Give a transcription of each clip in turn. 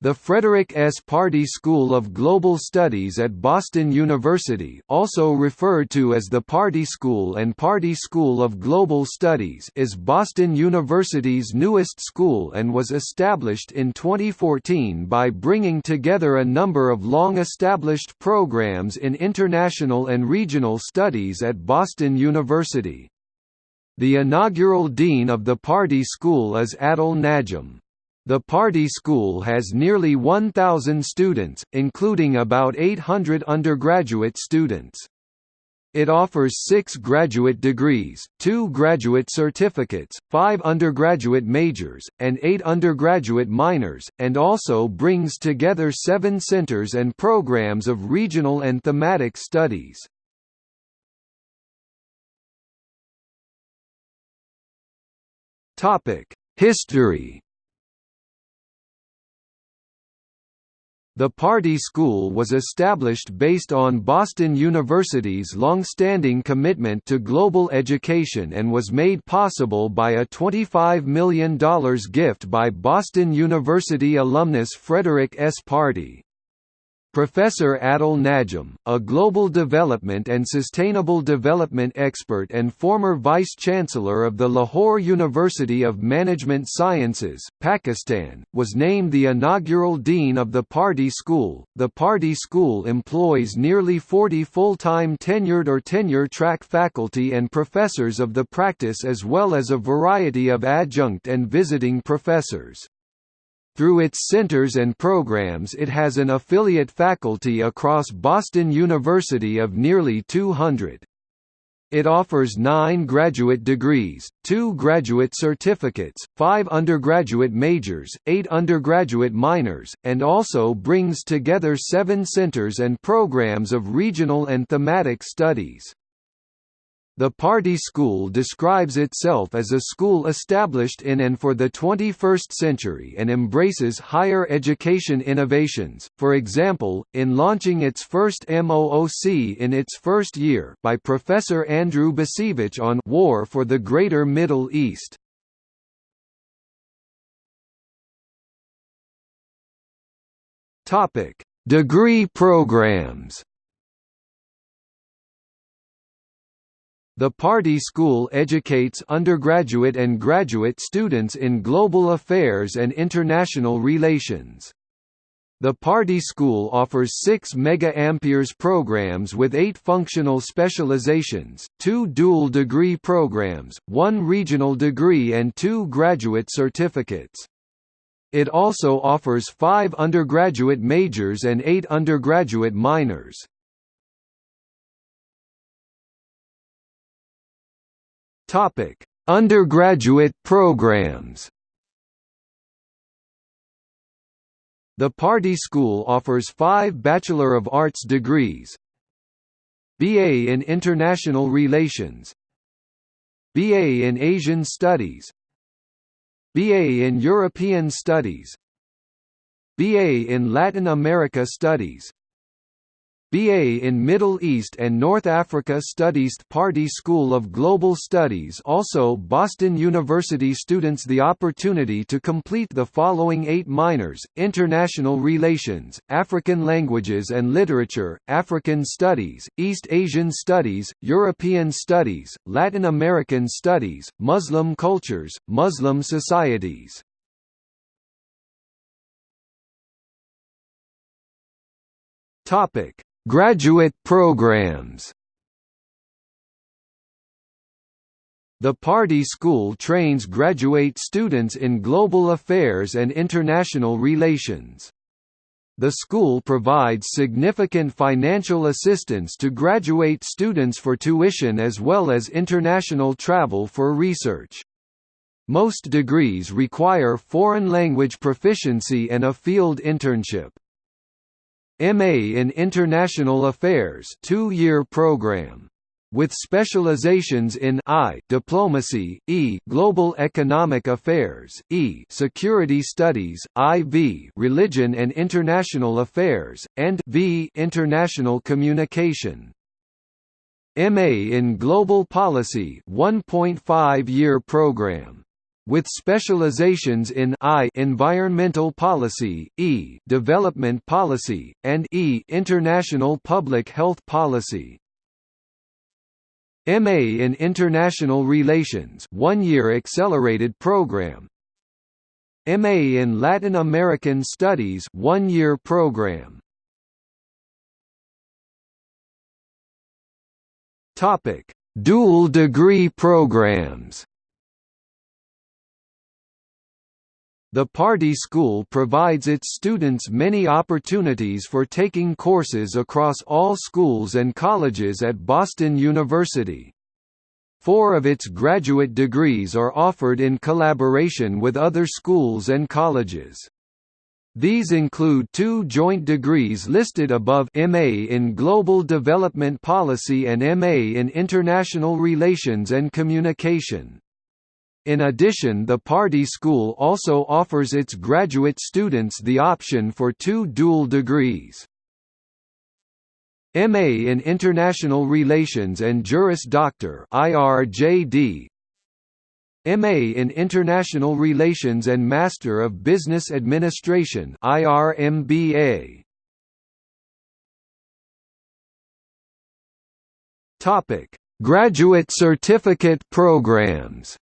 The Frederick S. Pardee School of Global Studies at Boston University also referred to as the Pardee School and Pardee School of Global Studies is Boston University's newest school and was established in 2014 by bringing together a number of long-established programs in international and regional studies at Boston University. The inaugural dean of the Pardee School is Adil Najam. The Pardee School has nearly 1,000 students, including about 800 undergraduate students. It offers six graduate degrees, two graduate certificates, five undergraduate majors, and eight undergraduate minors, and also brings together seven centers and programs of regional and thematic studies. History The Pardee School was established based on Boston University's long-standing commitment to global education and was made possible by a $25 million gift by Boston University alumnus Frederick S. Pardee. Professor Adil Najam, a global development and sustainable development expert and former vice-chancellor of the Lahore University of Management Sciences, Pakistan, was named the inaugural dean of the Pardee School. The Pardee School employs nearly 40 full-time tenured or tenure-track faculty and professors of the practice as well as a variety of adjunct and visiting professors. Through its centers and programs it has an affiliate faculty across Boston University of nearly 200. It offers nine graduate degrees, two graduate certificates, five undergraduate majors, eight undergraduate minors, and also brings together seven centers and programs of regional and thematic studies. The Pardee School describes itself as a school established in and for the 21st century and embraces higher education innovations, for example, in launching its first MOOC in its first year by Professor Andrew Bacevich on War for the Greater Middle East. Degree programs The Pardee School educates undergraduate and graduate students in global affairs and international relations. The Pardee School offers six Mega Amperes programs with eight functional specializations, two dual degree programs, one regional degree and two graduate certificates. It also offers five undergraduate majors and eight undergraduate minors. Topic: Undergraduate programs. The Pardee School offers five Bachelor of Arts degrees BA in International Relations BA in Asian Studies BA in European Studies BA in Latin America Studies BA in Middle East and North Africa Studies Pardee School of Global Studies also Boston University students the opportunity to complete the following eight minors, International Relations, African Languages and Literature, African Studies, East Asian Studies, European Studies, Latin American Studies, Muslim Cultures, Muslim Societies. Topic Graduate programs The Pardee School trains graduate students in global affairs and international relations. The school provides significant financial assistance to graduate students for tuition as well as international travel for research. Most degrees require foreign language proficiency and a field internship. MA in International Affairs two-year program. With specializations in I diplomacy, E global economic affairs, E security studies, IV religion and international affairs, and V international communication. MA in global policy 1.5 year program with specializations in I environmental policy, E development policy, and E international public health policy. MA in International Relations one-year accelerated program. MA in Latin American Studies one-year program. Topic. Dual degree programs The Pardee School provides its students many opportunities for taking courses across all schools and colleges at Boston University. Four of its graduate degrees are offered in collaboration with other schools and colleges. These include two joint degrees listed above MA in Global Development Policy and MA in International Relations and Communication. In addition the Pardee School also offers its graduate students the option for two dual degrees. MA in International Relations and Juris Doctor IRJD MA in International Relations and Master of Business Administration IRMBA. Topic: Graduate Certificate Programs.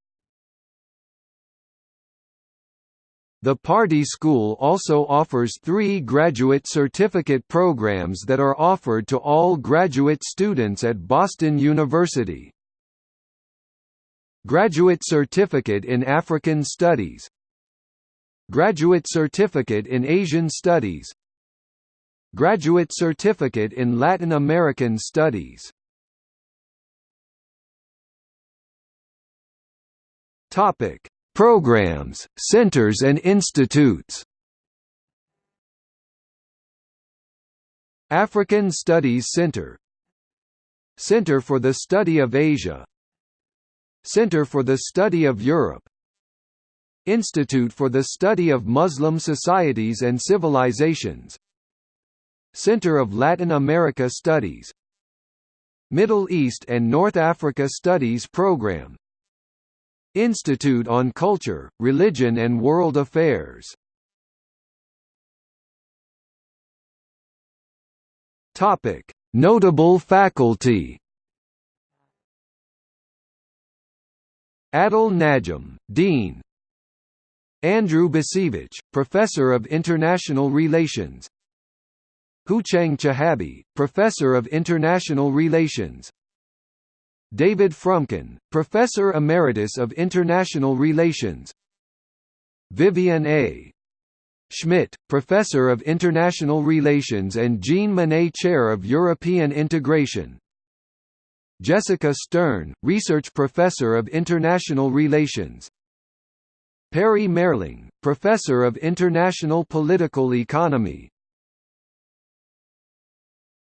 The Pardee School also offers three graduate certificate programs that are offered to all graduate students at Boston University. Graduate Certificate in African Studies. Graduate Certificate in Asian Studies. Graduate Certificate in Latin American Studies. Topic: Programs, centers and institutes. African Studies Center. Center for the Study of Asia. Center for the Study of Europe. Institute for the Study of Muslim Societies and Civilizations. Center of Latin America Studies. Middle East and North Africa Studies Program Institute on Culture, Religion and World Affairs. Topic: Notable faculty. Adil Najam, Dean. Andrew Bacevich, Professor of International Relations. Houchang Chehabi, Professor of International Relations David Fromkin, Professor Emeritus of International Relations. Vivian A. Schmidt, Professor of International Relations and Jean Monnet Chair of European Integration. Jessica Stern, Research Professor of International Relations. Perry Mehrling, Professor of International Political Economy